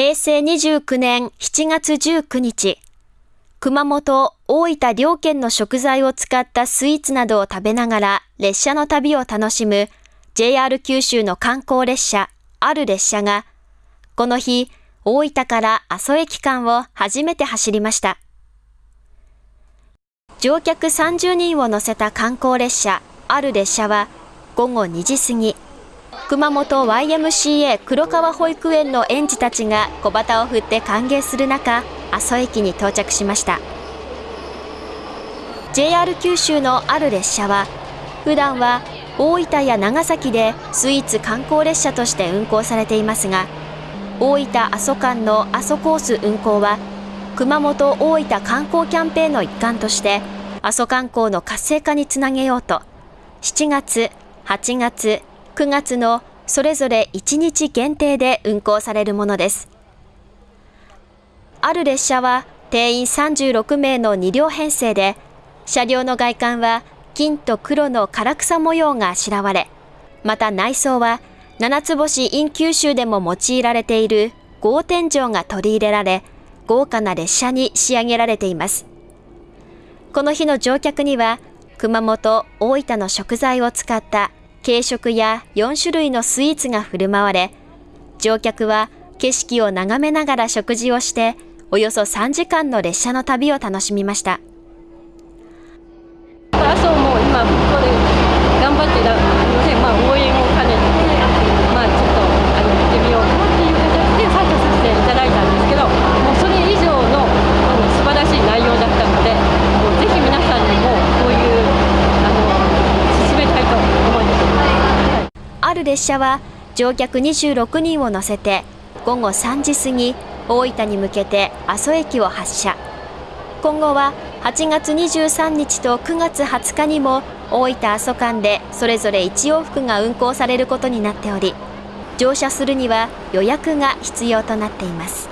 平成29年7月19日、熊本、大分両県の食材を使ったスイーツなどを食べながら列車の旅を楽しむ JR 九州の観光列車、ある列車が、この日、大分から阿蘇駅間を初めて走りました。乗客30人を乗せた観光列車、ある列車は午後2時過ぎ、熊本 YMCA 黒川保育園の園児たちが小旗を振って歓迎する中、阿蘇駅に到着しました。JR 九州のある列車は、普段は大分や長崎でスイーツ観光列車として運行されていますが、大分阿蘇間の阿蘇コース運行は、熊本大分観光キャンペーンの一環として、阿蘇観光の活性化につなげようと、7月、8月、9月のそれぞれ1日限定で運行されるものです。ある列車は定員36名の2両編成で、車両の外観は金と黒の唐草模様があしらわれ、また内装は七つ星 in 九州でも用いられている豪天井が取り入れられ、豪華な列車に仕上げられています。この日の乗客には、熊本、大分の食材を使った軽食や4種類のスイーツが振る舞われ、乗客は景色を眺めながら食事をして、およそ3時間の列車の旅を楽しみました。あそうもう今ここで頑張ってまあ、応援を兼ねて、まあ、ちょっとあの行ってみようかなっていう形で参加させていただいたんですけど、もうそれ以上の、うん、素晴らしい内容だったので、もうぜひ皆さんにもこういうあの進めたいと思います。ある列車は乗客26人を乗せて午後3時過ぎ大分に向けて阿蘇駅を発車。今後は8月23日と9月20日にも大分阿蘇間でそれぞれ1往復が運行されることになっており乗車するには予約が必要となっています。